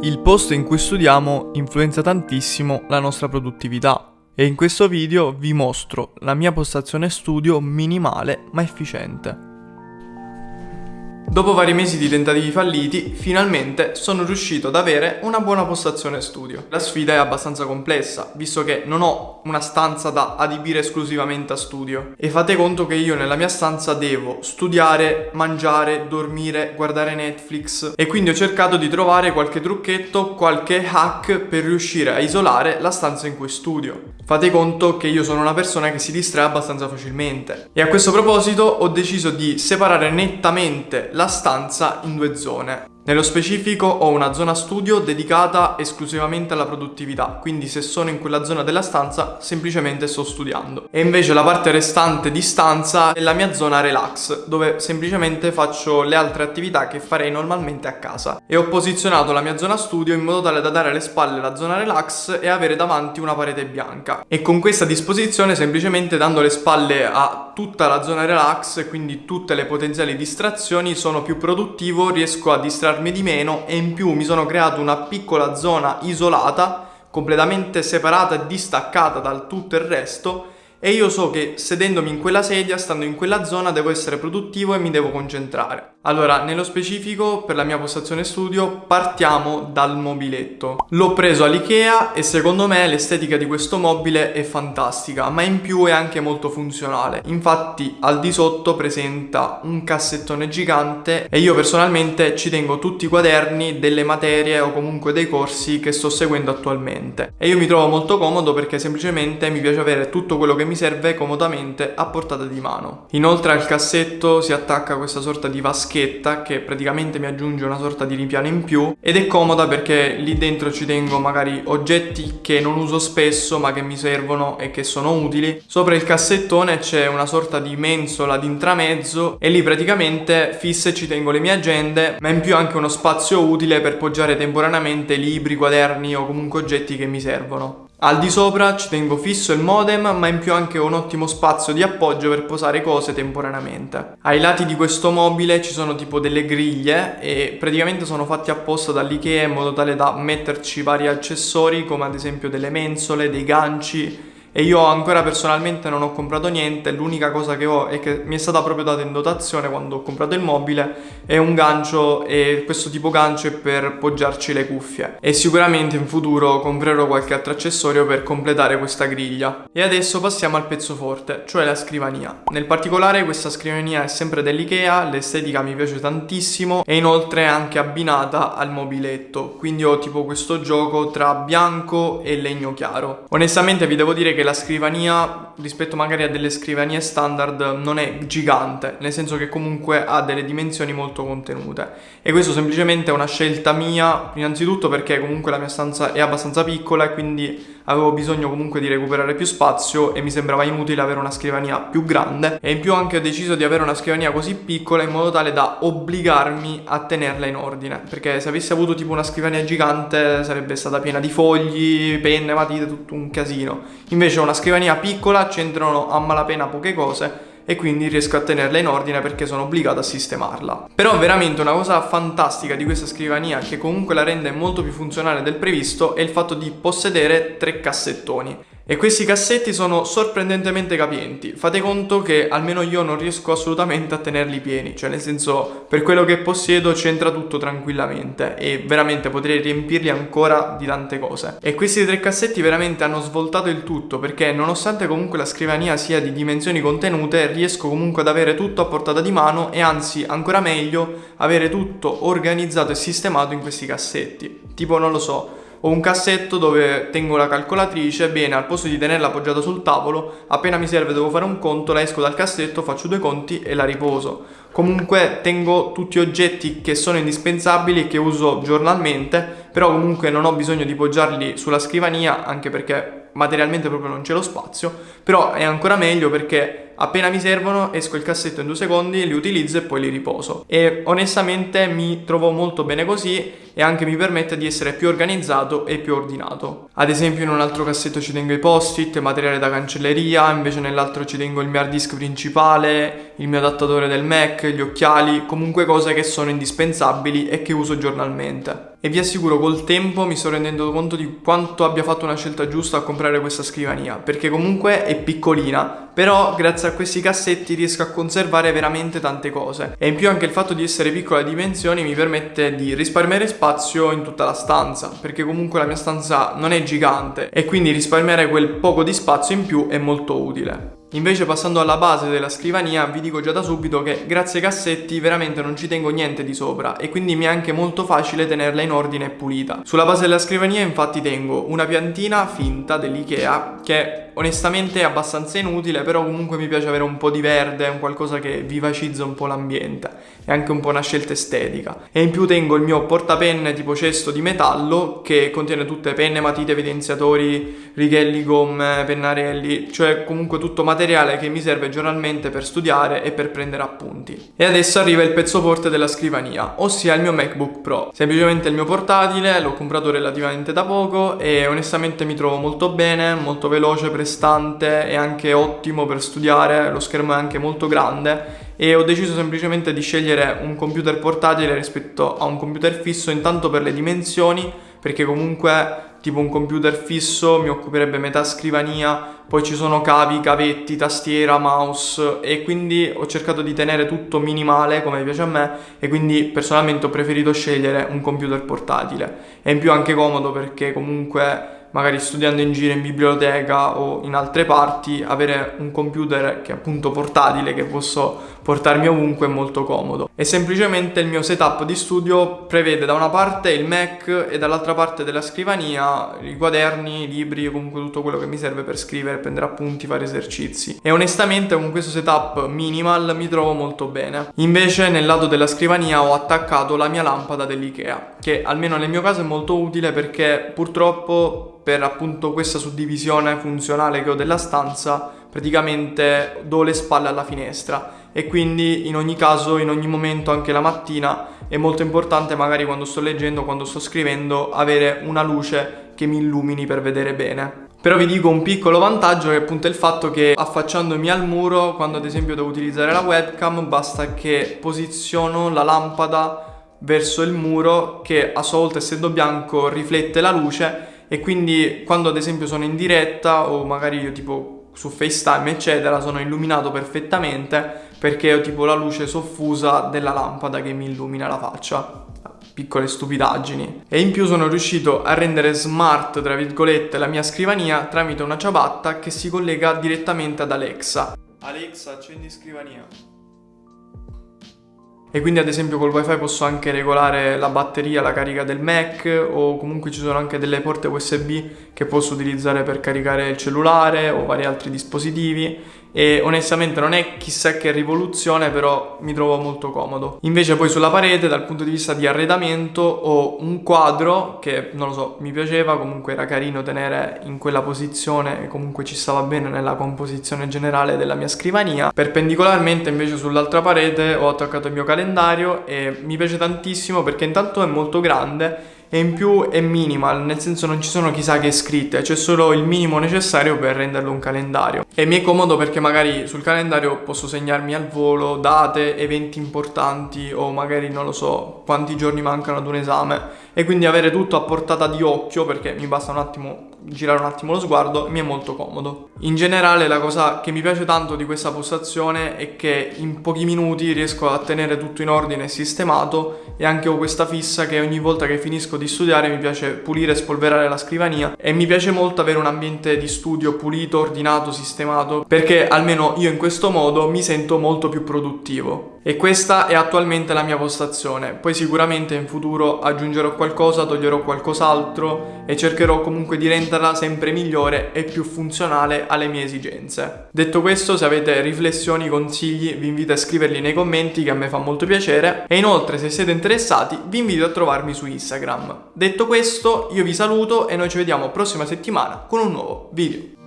Il posto in cui studiamo influenza tantissimo la nostra produttività e in questo video vi mostro la mia postazione studio minimale ma efficiente. Dopo vari mesi di tentativi falliti, finalmente sono riuscito ad avere una buona postazione studio. La sfida è abbastanza complessa, visto che non ho una stanza da adibire esclusivamente a studio. E fate conto che io nella mia stanza devo studiare, mangiare, dormire, guardare Netflix. E quindi ho cercato di trovare qualche trucchetto, qualche hack per riuscire a isolare la stanza in cui studio. Fate conto che io sono una persona che si distrae abbastanza facilmente. E a questo proposito ho deciso di separare nettamente la stanza in due zone. Nello specifico ho una zona studio dedicata esclusivamente alla produttività, quindi se sono in quella zona della stanza semplicemente sto studiando. E invece la parte restante di stanza è la mia zona relax, dove semplicemente faccio le altre attività che farei normalmente a casa. E ho posizionato la mia zona studio in modo tale da dare alle spalle la zona relax e avere davanti una parete bianca. E con questa disposizione semplicemente dando le spalle a tutta la zona relax, quindi tutte le potenziali distrazioni, sono più produttivo, riesco a distrarmi distrarmi di meno e in più mi sono creato una piccola zona isolata, completamente separata e distaccata dal tutto il resto e io so che sedendomi in quella sedia, stando in quella zona, devo essere produttivo e mi devo concentrare. Allora, nello specifico, per la mia postazione studio, partiamo dal mobiletto. L'ho preso all'Ikea e secondo me l'estetica di questo mobile è fantastica, ma in più è anche molto funzionale. Infatti, al di sotto presenta un cassettone gigante e io personalmente ci tengo tutti i quaderni delle materie o comunque dei corsi che sto seguendo attualmente. E io mi trovo molto comodo perché semplicemente mi piace avere tutto quello che mi serve comodamente a portata di mano. Inoltre al cassetto si attacca questa sorta di vaschetta che praticamente mi aggiunge una sorta di ripiano in più ed è comoda perché lì dentro ci tengo magari oggetti che non uso spesso ma che mi servono e che sono utili. Sopra il cassettone c'è una sorta di mensola di intramezzo e lì praticamente fisse ci tengo le mie agende ma in più anche uno spazio utile per poggiare temporaneamente libri, quaderni o comunque oggetti che mi servono. Al di sopra ci tengo fisso il modem ma in più anche un ottimo spazio di appoggio per posare cose temporaneamente. Ai lati di questo mobile ci sono tipo delle griglie e praticamente sono fatti apposta dall'Ikea in modo tale da metterci vari accessori come ad esempio delle mensole, dei ganci e io ancora personalmente non ho comprato niente, l'unica cosa che ho e che mi è stata proprio data in dotazione quando ho comprato il mobile è un gancio e questo tipo gancio è per poggiarci le cuffie e sicuramente in futuro comprerò qualche altro accessorio per completare questa griglia. E adesso passiamo al pezzo forte, cioè la scrivania. Nel particolare questa scrivania è sempre dell'Ikea, l'estetica mi piace tantissimo e inoltre è anche abbinata al mobiletto, quindi ho tipo questo gioco tra bianco e legno chiaro. Onestamente vi devo dire che la scrivania rispetto magari a delle scrivanie standard non è gigante, nel senso che comunque ha delle dimensioni molto contenute. E questo semplicemente è una scelta mia, innanzitutto perché comunque la mia stanza è abbastanza piccola e quindi avevo bisogno comunque di recuperare più spazio e mi sembrava inutile avere una scrivania più grande. E in più anche ho deciso di avere una scrivania così piccola in modo tale da obbligarmi a tenerla in ordine. Perché se avessi avuto tipo una scrivania gigante sarebbe stata piena di fogli, penne, matite, tutto un casino. Invece una scrivania piccola c'entrano a malapena poche cose e quindi riesco a tenerla in ordine perché sono obbligato a sistemarla. Però veramente una cosa fantastica di questa scrivania che comunque la rende molto più funzionale del previsto è il fatto di possedere tre cassettoni. E questi cassetti sono sorprendentemente capienti. Fate conto che almeno io non riesco assolutamente a tenerli pieni, cioè nel senso per quello che possiedo c'entra tutto tranquillamente e veramente potrei riempirli ancora di tante cose. E questi tre cassetti veramente hanno svoltato il tutto perché nonostante comunque la scrivania sia di dimensioni contenute riesco comunque ad avere tutto a portata di mano e anzi ancora meglio avere tutto organizzato e sistemato in questi cassetti. Tipo non lo so, ho un cassetto dove tengo la calcolatrice, bene, al posto di tenerla appoggiata sul tavolo, appena mi serve devo fare un conto, la esco dal cassetto, faccio due conti e la riposo. Comunque tengo tutti oggetti che sono indispensabili e che uso giornalmente, però comunque non ho bisogno di poggiarli sulla scrivania, anche perché materialmente proprio non c'è lo spazio, però è ancora meglio perché appena mi servono esco il cassetto in due secondi, li utilizzo e poi li riposo. E onestamente mi trovo molto bene così e anche mi permette di essere più organizzato e più ordinato. Ad esempio in un altro cassetto ci tengo i post-it, materiale da cancelleria, invece nell'altro ci tengo il mio hard disk principale, il mio adattatore del Mac, gli occhiali, comunque cose che sono indispensabili e che uso giornalmente e vi assicuro col tempo mi sto rendendo conto di quanto abbia fatto una scelta giusta a comprare questa scrivania perché comunque è piccolina però grazie a questi cassetti riesco a conservare veramente tante cose e in più anche il fatto di essere piccola di dimensioni mi permette di risparmiare spazio in tutta la stanza perché comunque la mia stanza non è gigante e quindi risparmiare quel poco di spazio in più è molto utile. Invece passando alla base della scrivania vi dico già da subito che grazie ai cassetti veramente non ci tengo niente di sopra e quindi mi è anche molto facile tenerla in ordine e pulita. Sulla base della scrivania infatti tengo una piantina finta dell'Ikea che onestamente è abbastanza inutile però comunque mi piace avere un po' di verde, un qualcosa che vivacizza un po' l'ambiente è anche un po' una scelta estetica e in più tengo il mio portapenne tipo cesto di metallo che contiene tutte penne, matite, evidenziatori, righelli, gomme, pennarelli cioè comunque tutto materiale materiale che mi serve giornalmente per studiare e per prendere appunti. E adesso arriva il pezzo forte della scrivania, ossia il mio MacBook Pro. Semplicemente il mio portatile, l'ho comprato relativamente da poco e onestamente mi trovo molto bene, molto veloce, prestante e anche ottimo per studiare, lo schermo è anche molto grande e ho deciso semplicemente di scegliere un computer portatile rispetto a un computer fisso intanto per le dimensioni perché comunque tipo un computer fisso mi occuperebbe metà scrivania, poi ci sono cavi, cavetti, tastiera, mouse e quindi ho cercato di tenere tutto minimale come piace a me e quindi personalmente ho preferito scegliere un computer portatile. È in più anche comodo perché comunque magari studiando in giro in biblioteca o in altre parti, avere un computer che è appunto portatile, che posso portarmi ovunque è molto comodo. E semplicemente il mio setup di studio prevede da una parte il Mac e dall'altra parte della scrivania i quaderni, i libri, comunque tutto quello che mi serve per scrivere, prendere appunti, fare esercizi. E onestamente con questo setup minimal mi trovo molto bene. Invece nel lato della scrivania ho attaccato la mia lampada dell'IKEA, che almeno nel mio caso è molto utile perché purtroppo per appunto questa suddivisione funzionale che ho della stanza praticamente do le spalle alla finestra e quindi in ogni caso, in ogni momento, anche la mattina è molto importante magari quando sto leggendo, quando sto scrivendo, avere una luce che mi illumini per vedere bene. Però vi dico un piccolo vantaggio che è appunto il fatto che affacciandomi al muro, quando ad esempio devo utilizzare la webcam, basta che posiziono la lampada verso il muro che a sua volta essendo bianco riflette la luce e quindi quando ad esempio sono in diretta o magari io tipo su FaceTime eccetera sono illuminato perfettamente perché ho tipo la luce soffusa della lampada che mi illumina la faccia. Piccole stupidaggini. E in più sono riuscito a rendere smart tra virgolette la mia scrivania tramite una ciabatta che si collega direttamente ad Alexa. Alexa accendi scrivania e quindi ad esempio col wifi posso anche regolare la batteria, la carica del Mac o comunque ci sono anche delle porte USB che posso utilizzare per caricare il cellulare o vari altri dispositivi e onestamente non è chissà che rivoluzione però mi trovo molto comodo. Invece poi sulla parete dal punto di vista di arredamento ho un quadro che non lo so mi piaceva comunque era carino tenere in quella posizione e comunque ci stava bene nella composizione generale della mia scrivania. Perpendicolarmente invece sull'altra parete ho attaccato il mio calendario e mi piace tantissimo perché intanto è molto grande e in più è minimal, nel senso non ci sono chissà che scritte, c'è solo il minimo necessario per renderlo un calendario. E mi è comodo perché magari sul calendario posso segnarmi al volo date, eventi importanti o magari non lo so quanti giorni mancano ad un esame e quindi avere tutto a portata di occhio perché mi basta un attimo girare un attimo lo sguardo mi è molto comodo. In generale la cosa che mi piace tanto di questa postazione è che in pochi minuti riesco a tenere tutto in ordine e sistemato e anche ho questa fissa che ogni volta che finisco di studiare mi piace pulire e spolverare la scrivania e mi piace molto avere un ambiente di studio pulito, ordinato, sistemato perché almeno io in questo modo mi sento molto più produttivo. E questa è attualmente la mia postazione, poi sicuramente in futuro aggiungerò qualcosa, toglierò qualcos'altro e cercherò comunque di renderla sempre migliore e più funzionale alle mie esigenze. Detto questo, se avete riflessioni, consigli, vi invito a scriverli nei commenti che a me fa molto piacere e inoltre se siete interessati vi invito a trovarmi su Instagram. Detto questo, io vi saluto e noi ci vediamo prossima settimana con un nuovo video.